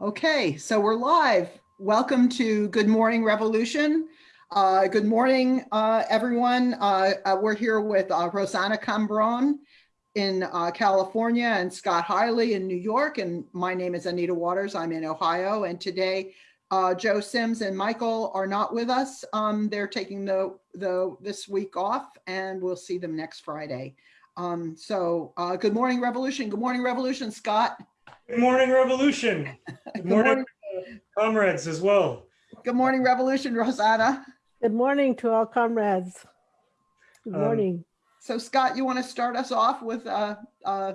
Okay, so we're live. Welcome to Good Morning Revolution. Uh, good morning, uh, everyone. Uh, uh, we're here with uh, Rossana Cambron in uh, California and Scott Hiley in New York. And my name is Anita Waters. I'm in Ohio. And today, Joe Sims and Michael are not with us. Um, they're taking the, the this week off and we'll see them next Friday. Um, so good morning, Revolution. Good morning, Revolution, Scott. Good morning, Revolution. Good morning, uh, comrades as well. Good morning, Revolution, Rossana. Good morning to all comrades. Good Um, morning. So Scott, you want to start us off with a, a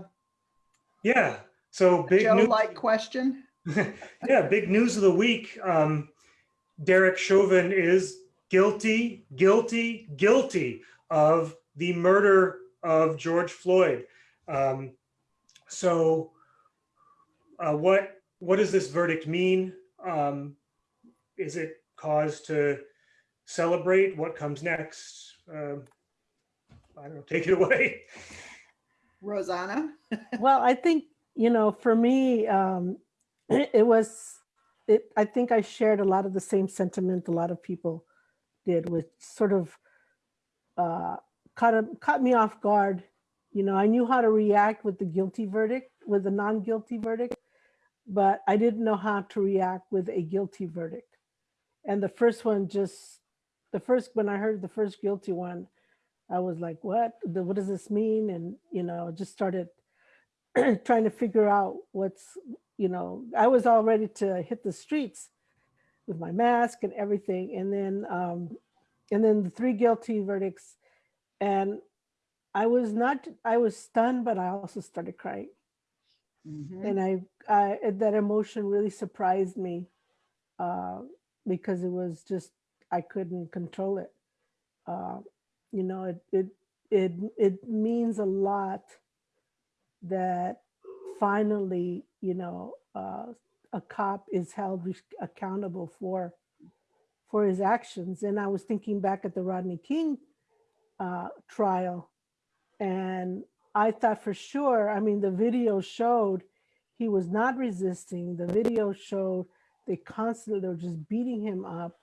Yeah, so big. Joe-like question? yeah, big news of the week. Um, Derek Chauvin is guilty, guilty, guilty of the murder of George Floyd. Um, so, uh, what what does this verdict mean? Um, is it cause to celebrate? What comes next? Um, I don't know. Take it away. Rossana? Well, I think, you know, for me, um, it was, it, I think I shared a lot of the same sentiment a lot of people did with sort of uh, caught, a- caught me off guard. You know, I knew how to react with the guilty verdict, with the non-guilty verdict, but I didn't know how to react with a guilty verdict. And the first one just, the first, when I heard the first guilty one, I was like, what, what does this mean? And, you know, just started trying to figure out what's, you know, I was all ready to hit the streets with my mask and everything. And then, um, and then the three guilty verdicts. And I was not, I was stunned, but I also started crying. Mhm. And I, I, that emotion really surprised me uh, because it was just, I couldn't control it. Uh, you know, it, it, it, it means a lot that finally, you know, uh, a cop is held accountable for, for his actions. And I was thinking back at the Rodney King uh, trial and I thought for sure, I mean, the video showed he was not resisting. The video showed they constantly, they were just beating him up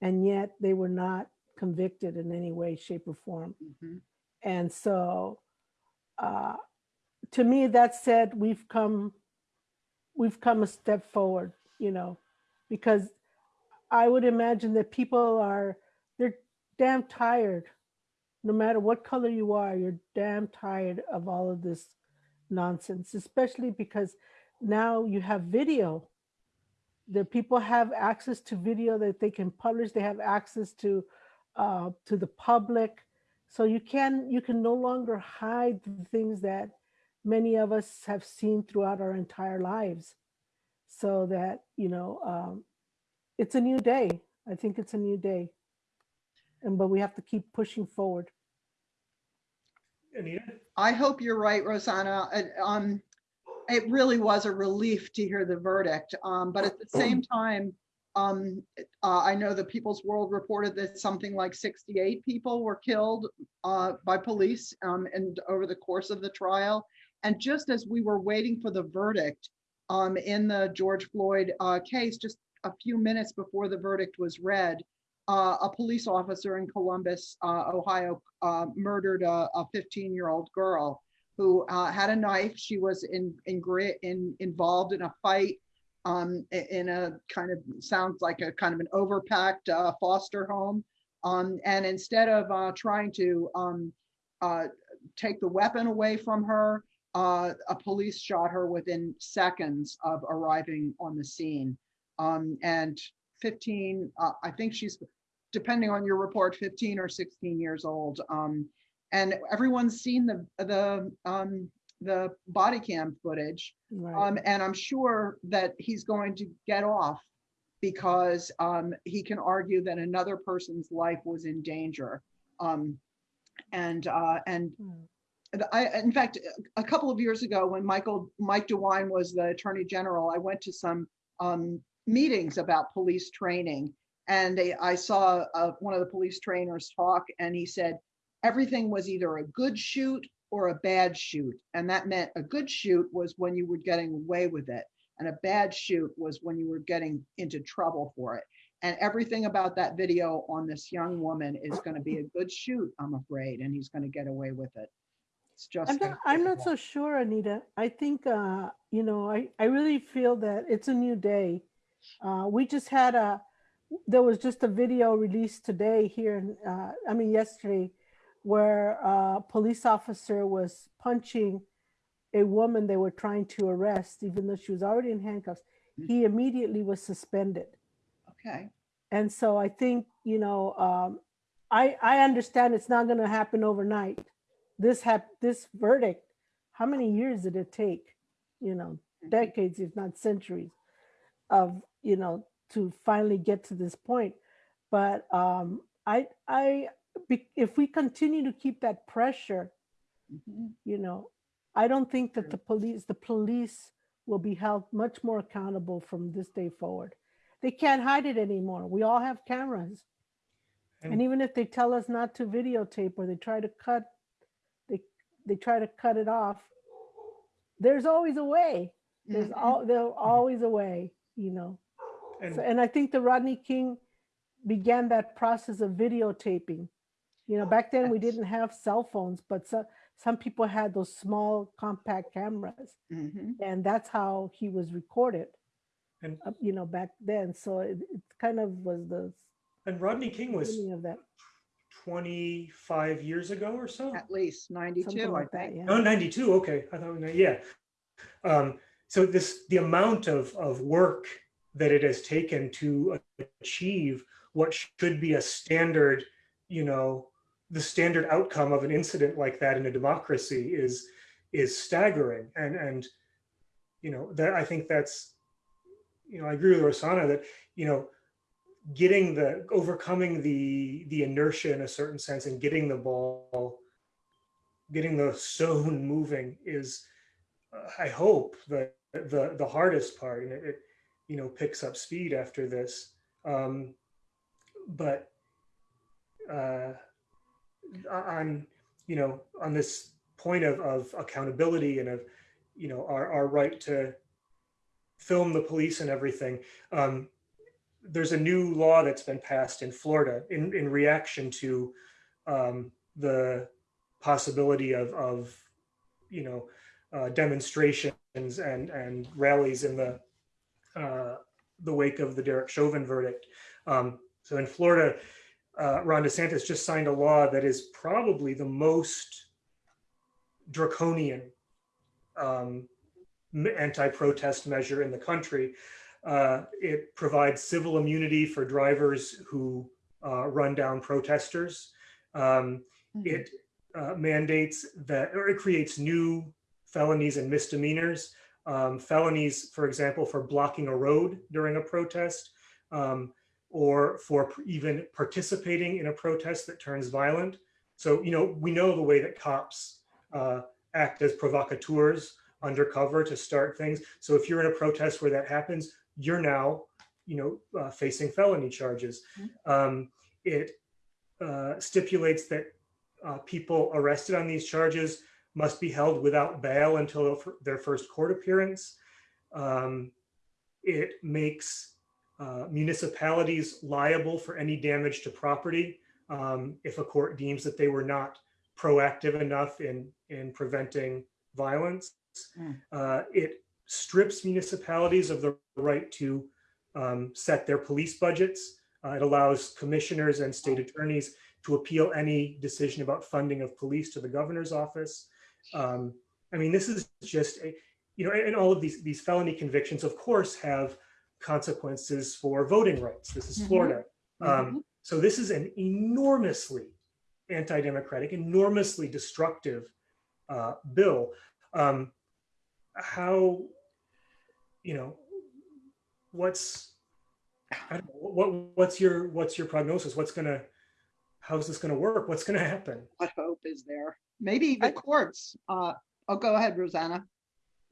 and yet they were not convicted in any way, shape or form. Mhm. And so uh, to me, that said, we've come, we've come a step forward, you know, because I would imagine that people are, they're damn tired. No matter what color you are, you're damn tired of all of this nonsense, especially because now you have video. The people have access to video that they can publish. They have access to uh, to the public. So you can you can no longer hide the things that many of us have seen throughout our entire lives. So that, you know, um, it's a new day. I think it's a new day. And but we have to keep pushing forward. Anita? I hope you're right, Rossana. Uh, Um, it really was a relief to hear the verdict. Um, but at the same time, um, uh, I know the People's World reported that something like 68 people were killed uh, by police um, and over the course of the trial. And just as we were waiting for the verdict um, in the George Floyd uh, case, just a few minutes before the verdict was read, uh, a police officer in Columbus, uh, Ohio, uh, murdered a 15-year-old girl who uh, had a knife. She was in in, in involved in a fight um, in a kind of sounds like a kind of an overpacked uh, foster home. Um, and instead of uh, trying to um, take the weapon away from her, a police shot her within seconds of arriving on the scene. Um, and 15, uh, I think she's, depending on your report, 15 or 16 years old. Um, and everyone's seen the the um, the body cam footage, Right. um, and I'm sure that he's going to get off because um, he can argue that another person's life was in danger. Um, and uh, and Mm. and I, in fact, a couple of years ago, when Michael Mike DeWine was the Attorney General, I went to some um, meetings about police training, and they, I saw uh, one of the police trainers talk, and he said everything was either a good shoot or a bad shoot, and that meant a good shoot was when you were getting away with it, And a bad shoot was when you were getting into trouble for it. And everything about that video on this young woman is going to be a good shoot, I'm afraid, and he's going to get away with it. It's just. I'm not, I'm not so sure, Anita. I think, uh, you know, I, I really feel that it's a new day. Uh, we just had a, there was just a video released today here, in, uh, I mean, yesterday, where a police officer was punching a woman they were trying to arrest, even though she was already in handcuffs. He immediately was suspended. Okay, And so I think, you know, um, I, I understand it's not gonna happen overnight. This hap, this verdict, how many years did it take? You know, decades, if not centuries of, you know, to finally get to this point. But um, I, I, if we continue to keep that pressure, mhm, you know, I don't think that the police, the police will be held much more accountable from this day forward. They can't hide it anymore. We all have cameras. And And- even if they tell us not to videotape or they try to cut, they, they try to cut it off, there's always a way. There's mhm. all, there's always a way, you know? And- So, and I think the Rodney King began that process of videotaping. You know, back then we didn't have cell phones, but some, some people had those small compact cameras Mhm. and that's how he was recorded. And- uh, You know, back then, so it, it kind of was the And Rodney King was of that, 25 years ago or so? At least something 92, I like that, yeah. Oh, 92, okay. I thought, we know- yeah. Um, so this, the amount of, of work that it has taken to achieve what should be a standard, you know, the standard outcome of an incident like that in a democracy is, is staggering. And, and, you know, that, I think that's, you know, I agree with Rossana that, you know, getting the, overcoming the, the inertia in a certain sense and getting the ball getting the stone moving is uh, i hope the the the hardest part and it, it you know picks up speed after this. Um but uh on you know on this point of of accountability and of you know our our right to film the police and everything um there's a new law that's been passed in Florida in in reaction to um the possibility of, of you know, uh, demonstrations and, and rallies in the, uh, the wake of the Derek Chauvin verdict. Um, so in Florida, uh, Ron DeSantis just signed a law that is probably the most draconian um, anti-protest measure in the country. Uh, it provides civil immunity for drivers who uh, run down protesters. Um, Mhm. it uh, mandates that, or it creates new felonies and misdemeanors. Um, felonies, for example, for blocking a road during a protest, um, or for even participating in a protest that turns violent. So, you know, we know the way that cops uh, act as provocateurs undercover to start things. So if you're in a protest where that happens, you're now, you know, uh, facing felony charges. Um, it uh, stipulates that uh, people arrested on these charges must be held without bail until their first court appearance. Um, it makes uh, municipalities liable for any damage to property um, if a court deems that they were not proactive enough in in preventing violence. Mm. Uh, it strips municipalities of the right to um, set their police budgets. Uh, it allows commissioners and state attorneys to appeal any decision about funding of police to the governor's office. Um, I mean, this is just a, you know, and all of these these felony convictions, of course, have consequences for voting rights. This is Mhm. Florida. Mhm. Um, so this is an enormously anti-democratic, enormously destructive uh, bill. Um, how, you know, what's, I don't know, what what's your what's your prognosis? What's gonna, how's this gonna work? What's gonna happen? What hope is there? Maybe the I- courts, uh, oh, go ahead, Rossana.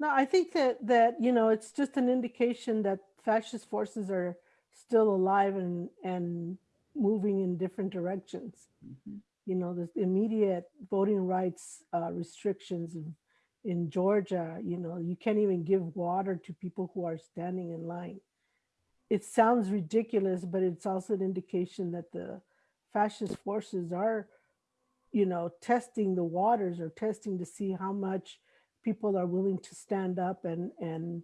No, I think that, that, you know, it's just an indication that fascist forces are still alive and, and moving in different directions. Mhm. You know, the immediate voting rights uh, restrictions and in Georgia, you know, you can't even give water to people who are standing in line. It sounds ridiculous, but it's also an indication that the fascist forces are, you know, testing the waters or testing to see how much people are willing to stand up and and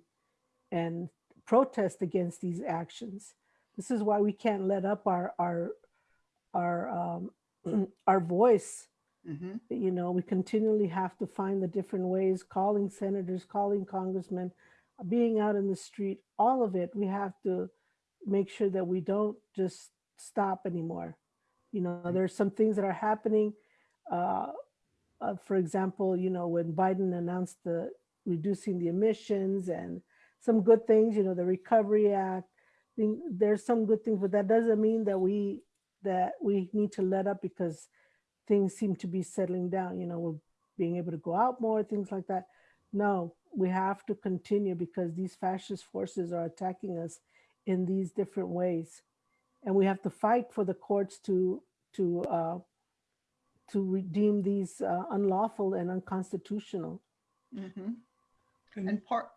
and protest against these actions. This is why we can't let up our our our um, our voice Mhm. you know, we continually have to find the different ways, calling senators, calling congressmen, being out in the street, all of it, we have to make sure that we don't just stop anymore. You know, there's some things that are happening. Uh, uh, for example, you know, when Biden announced the reducing the emissions and some good things, you know, the Recovery Act, there's some good things, but that doesn't mean that we that we need to let up because things seem to be settling down. You know, we're being able to go out more, things like that. No, we have to continue because these fascist forces are attacking us in these different ways, and we have to fight for the courts to to uh, to redeem these uh, unlawful and unconstitutional. Mhm. And- And part,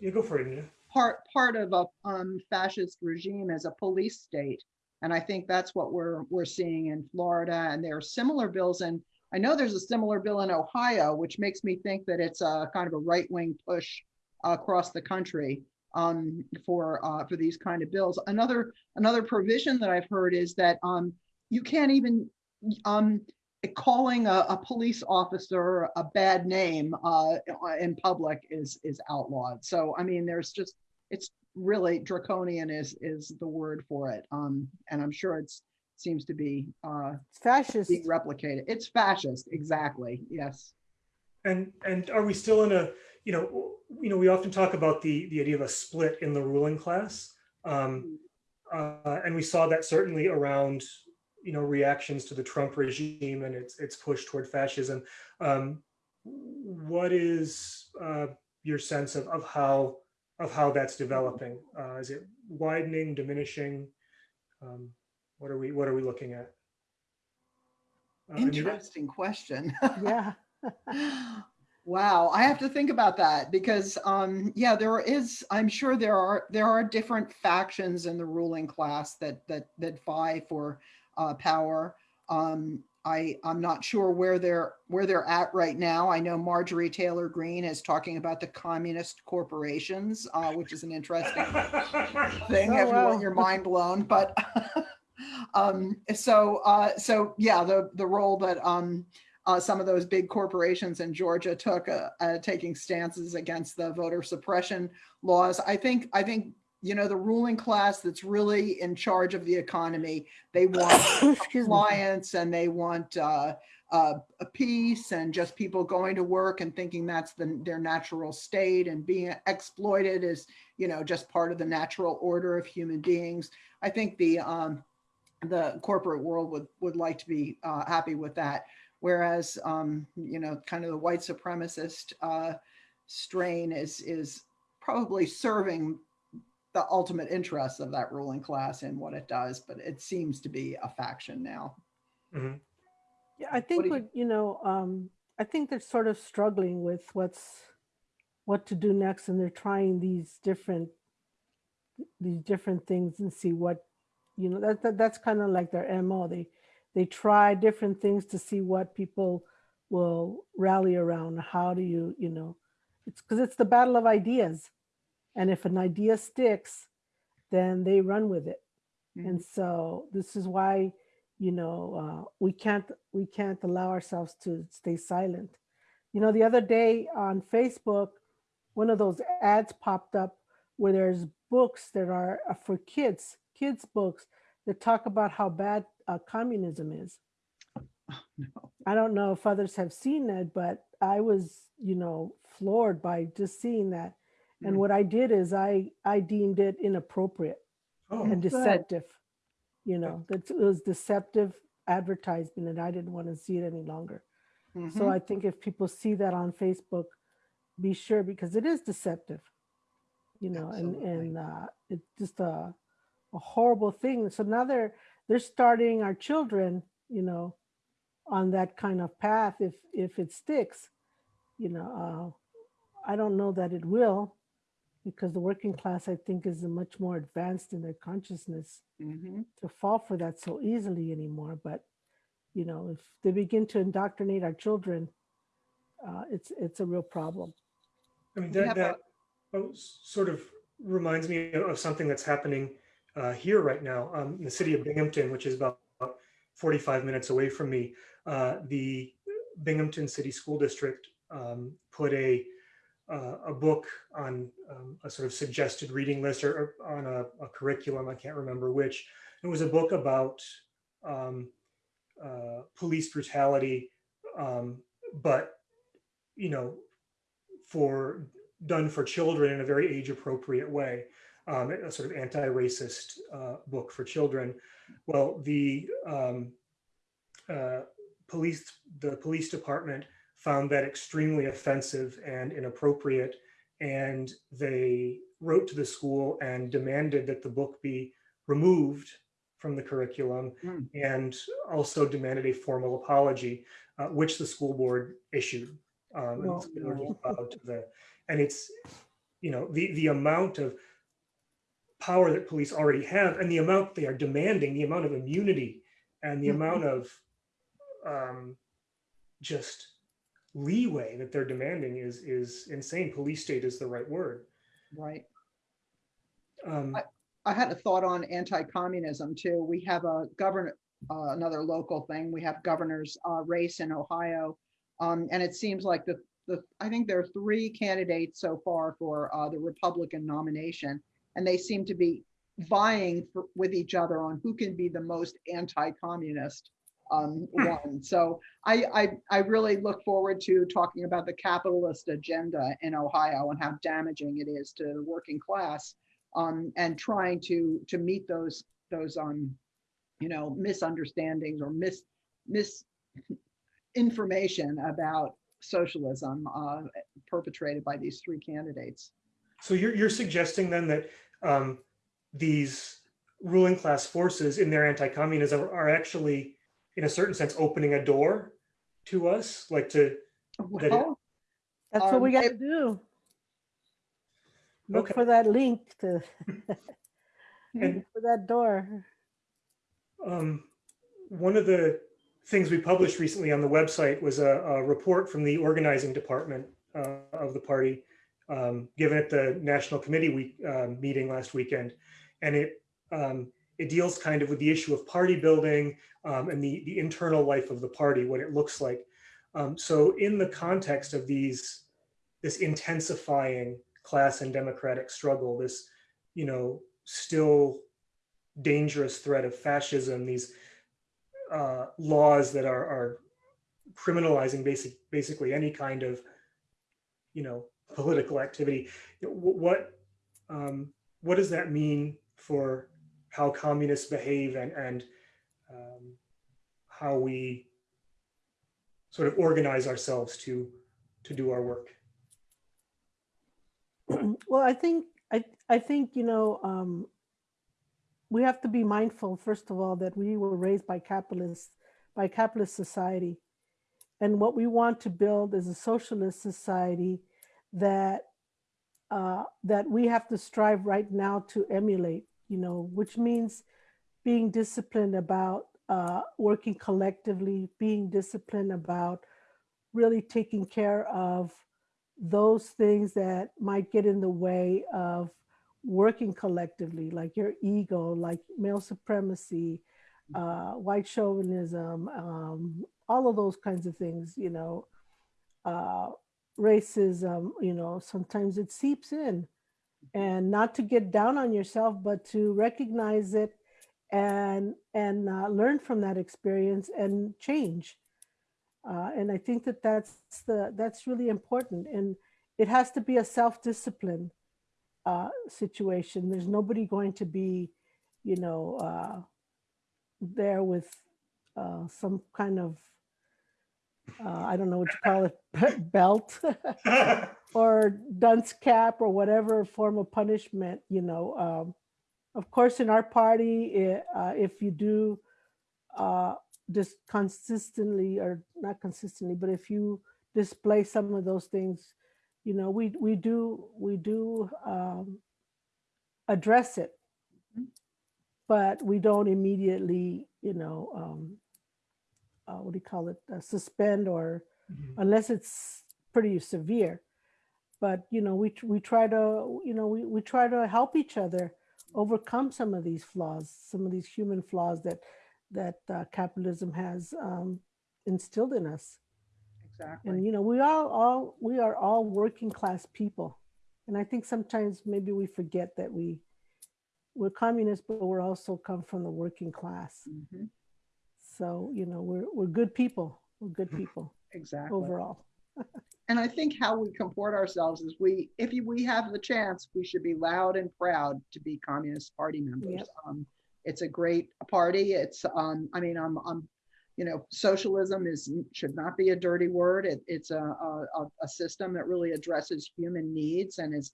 You go for it, Anita. part, part of a um, fascist regime is a police state. And I think that's what we're, we're seeing in Florida. And there are similar bills. And I know there's a similar bill in Ohio, which makes me think that it's a kind of a right-wing push across the country um, for, uh, for these kind of bills. Another, another provision that I've heard is that um, you can't even, um, calling a, a police officer a bad name uh, in public is, is outlawed. So, I mean, there's just, it's really draconian is, is the word for it. Um, and I'm sure it's, seems to be uh, It's fascist. being replicated. It's fascist, exactly, yes. And and are we still in a you know you know we often talk about the the idea of a split in the ruling class, um, uh, and we saw that certainly around you know reactions to the Trump regime and its its push toward fascism. Um, what is uh, your sense of of how of how that's developing? Uh, is it widening, diminishing? Um, what are we what are we looking at? Uh, Anita? Interesting question. yeah. Wow, I have to think about that because, um, yeah, there is, I'm sure there are, there are different factions in the ruling class that, that, that vie for, uh, power. Um, I, I'm not sure where they're, where they're at right now. I know Marjorie Taylor Greene is talking about the communist corporations, uh, which is an interesting thing Oh, if you want your mind blown, but um, so uh, so yeah, the the role that um, uh, some of those big corporations in Georgia took, uh, uh, taking stances against the voter suppression laws. I think I think you know the ruling class that's really in charge of the economy. They want compliance and they want uh, uh, a peace and just people going to work and thinking that's the, their natural state and being exploited is, you know, just part of the natural order of human beings. I think the um, the corporate world would would like to be uh, happy with that, whereas um, you know, kind of the white supremacist uh, strain is is probably serving the ultimate interests of that ruling class and what it does, but it seems to be a faction now. Mhm. Yeah, I think do you- you know, um, I think they're sort of struggling with what's, what to do next and they're trying these different, these different things and see what, you know, that, that that's kind of like their MO. They, they try different things to see what people will rally around. How do you, you know, it's because it's the battle of ideas. And if an idea sticks, then they run with it. And so this is why, you know, uh, we can't we can't allow ourselves to stay silent. You know, the other day on Facebook, one of those ads popped up where there's books that are uh, for kids, kids books that talk about how bad uh, communism is. No. I don't know if others have seen that, but I was, you know, floored by just seeing that. And Mm. what I did is I I deemed it inappropriate Oh, and good. deceptive. You know, that it was deceptive advertisement and I didn't want to see it any longer. So Mhm. I think if people see that on Facebook, be sure because it is deceptive. You know, and and uh, it's just a a horrible thing. So now they're they're starting our children, you know, on that kind of path if if it sticks. you know, uh, I don't know that it will because the working class, I think, is much more advanced in their consciousness Mhm. to fall for that so easily anymore. But, you know, if they begin to indoctrinate our children, uh, it's, it's a real problem. I mean, that, that oh, sort of reminds me of of something that's happening uh, here right now. Um, in the city of Binghamton, which is about 45 minutes away from me, uh, the Binghamton City School District um, put a uh, a book on um, a sort of suggested reading list or, or on a, a curriculum. I can't remember which. It was a book about um, uh, police brutality, um, but you know, for done for children in a very age appropriate way, um, a sort of anti-racist uh, book for children. Well, the um, uh, police, the police department found that extremely offensive and inappropriate, and they wrote to the school and demanded that the book be removed from the curriculum Hmm. and also demanded a formal apology, uh, which the school board issued. Um, and Well, so they were no. the, and it's, you know, the, the amount of power that police already have and the amount they are demanding, the amount of immunity and the Mhm. amount of um, just leeway that they're demanding is, is insane. Police state is the right word. Right. Um, I had a thought on anti-communism too. We have a governor, uh, another local thing. We have governor's uh, race in Ohio. Um, and it seems like the, the, I think there are three candidates so far for uh, the Republican nomination. And they seem to be vying for, with each other on who can be the most anti-communist um, one. So I, I, I really look forward to talking about the capitalist agenda in Ohio and how damaging it is to the working class um, and trying to to meet those those um, you know misunderstandings or mis misinformation about socialism uh, perpetrated by these three candidates. So you're, you're suggesting then that um, these ruling class forces in their anti-communism are, are actually, in a certain sense, opening a door to us, like to, That it- Well, That's what we Um, got to do. Look Okay. for that link to, and for that door. um, one of the things we published recently on the website was a, a report from the organizing department uh, of the party, um, given at the National Committee week um, meeting last weekend, and it um, it deals kind of with the issue of party building um, and the the internal life of the party, what it looks like. Um, so, in the context of these this intensifying class and democratic struggle, this you know still dangerous threat of fascism, these uh, laws that are, are criminalizing basic, basically any kind of, you know, political activity. What, um, what does that mean for how communists behave and, and um, how we sort of organize ourselves to, to do our work? well, I think I I think you know um, we have to be mindful first of all that we were raised by capitalists by capitalist society, and what we want to build is a socialist society that uh, that we have to strive right now to emulate. You know, which means being disciplined about uh, working collectively, being disciplined about really taking care of those things that might get in the way of working collectively, like your ego, like male supremacy, uh, white chauvinism, um, all of those kinds of things, you know, uh, racism, you know, sometimes it seeps in. And not to get down on yourself, but to recognize it and and uh, learn from that experience and change. Uh, and I think that that's the that's really important, and it has to be a self-discipline uh, situation. There's nobody going to be, you know, uh, there with uh, some kind of uh, I don't know what you call it belt or dunce cap or whatever form of punishment. You know, um, of course, in our party, i- uh, if you do uh, just consistently or not consistently, but if you display some of those things, you know, we, we do, we do um, address it. Mhm. But we don't immediately, you know, um, uh, what do you call it, uh, suspend or Mhm. unless it's pretty severe. But, you know, we, we try to, you know, we, we try to help each other overcome some of these flaws, some of these human flaws that, that uh, capitalism has um, instilled in us. Exactly. And, you know, we all, all, we are all working class people. And I think sometimes maybe we forget that we, we're communists, but we're also come from the working class. Mhm, So, you know, we're, we're good people. We're good people Exactly. overall. And I think how we comport ourselves is we, if we have the chance, we should be loud and proud to be Communist Party members. Yep. Um, It's a great party. It's, um, I mean, I'm, I'm, you know, socialism is, should not be a dirty word. It, it's a, a, a- a system that really addresses human needs and is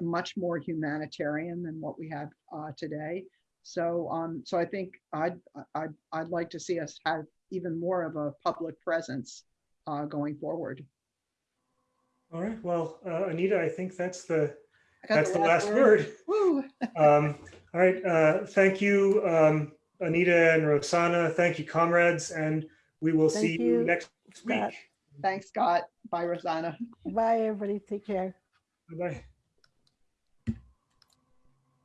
much more humanitarian than what we have uh, today. So, um, so I think I'd, I'd, I'd like to see us have even more of a public presence uh, going forward. All right, well, uh, Anita, I think that's the, I got that's the last word. Woo. Um, All right, uh, thank you, um, Anita and Rossana. Thank you, comrades, and we will see Thank you you, next week. Thanks, Scott. Bye, Rossana. Bye, everybody. Take care. Bye-bye.